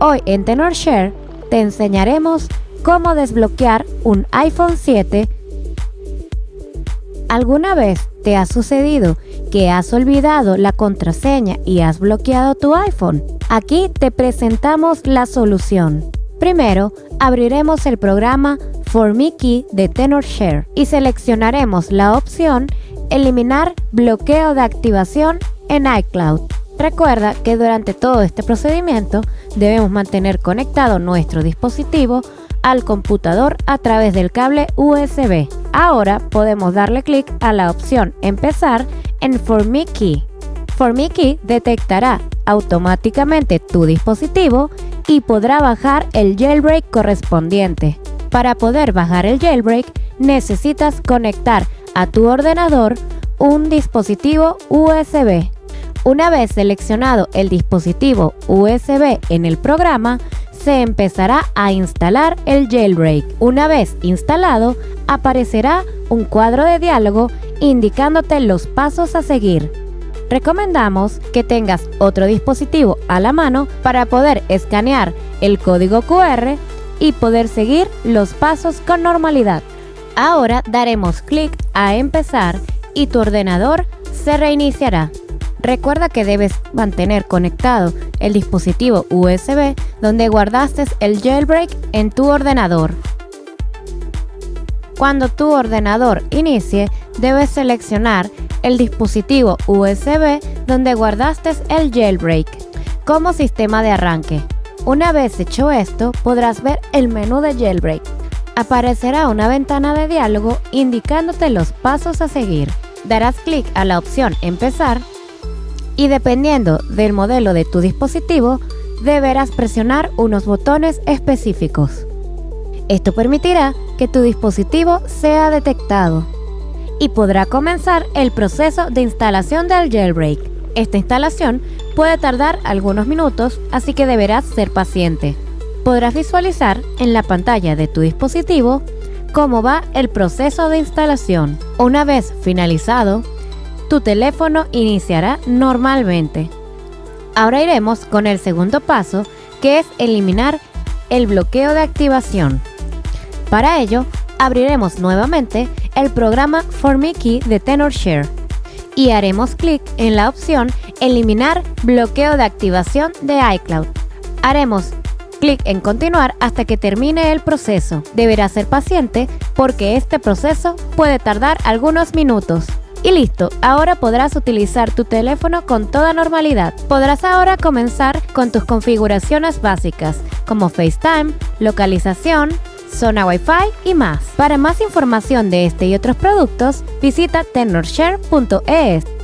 Hoy en TenorShare te enseñaremos cómo desbloquear un iPhone 7. ¿Alguna vez te ha sucedido que has olvidado la contraseña y has bloqueado tu iPhone? Aquí te presentamos la solución. Primero, abriremos el programa For de TenorShare y seleccionaremos la opción Eliminar bloqueo de activación en iCloud. Recuerda que durante todo este procedimiento debemos mantener conectado nuestro dispositivo al computador a través del cable USB. Ahora podemos darle clic a la opción Empezar en For Me Key. For Me Key detectará automáticamente tu dispositivo y podrá bajar el jailbreak correspondiente. Para poder bajar el jailbreak necesitas conectar a tu ordenador un dispositivo USB. Una vez seleccionado el dispositivo USB en el programa, se empezará a instalar el jailbreak. Una vez instalado, aparecerá un cuadro de diálogo indicándote los pasos a seguir. Recomendamos que tengas otro dispositivo a la mano para poder escanear el código QR y poder seguir los pasos con normalidad. Ahora daremos clic a empezar y tu ordenador se reiniciará. Recuerda que debes mantener conectado el dispositivo USB donde guardaste el jailbreak en tu ordenador. Cuando tu ordenador inicie, debes seleccionar el dispositivo USB donde guardaste el jailbreak como sistema de arranque. Una vez hecho esto, podrás ver el menú de jailbreak. Aparecerá una ventana de diálogo indicándote los pasos a seguir. Darás clic a la opción Empezar y dependiendo del modelo de tu dispositivo, deberás presionar unos botones específicos. Esto permitirá que tu dispositivo sea detectado y podrá comenzar el proceso de instalación del jailbreak. Esta instalación puede tardar algunos minutos, así que deberás ser paciente. Podrás visualizar en la pantalla de tu dispositivo cómo va el proceso de instalación. Una vez finalizado, tu teléfono iniciará normalmente. Ahora iremos con el segundo paso, que es eliminar el bloqueo de activación. Para ello, abriremos nuevamente el programa Key de TenorShare y haremos clic en la opción Eliminar bloqueo de activación de iCloud. Haremos clic en continuar hasta que termine el proceso. Deberá ser paciente porque este proceso puede tardar algunos minutos. Y listo, ahora podrás utilizar tu teléfono con toda normalidad. Podrás ahora comenzar con tus configuraciones básicas como FaceTime, localización, zona Wi-Fi y más. Para más información de este y otros productos, visita tenorshare.es.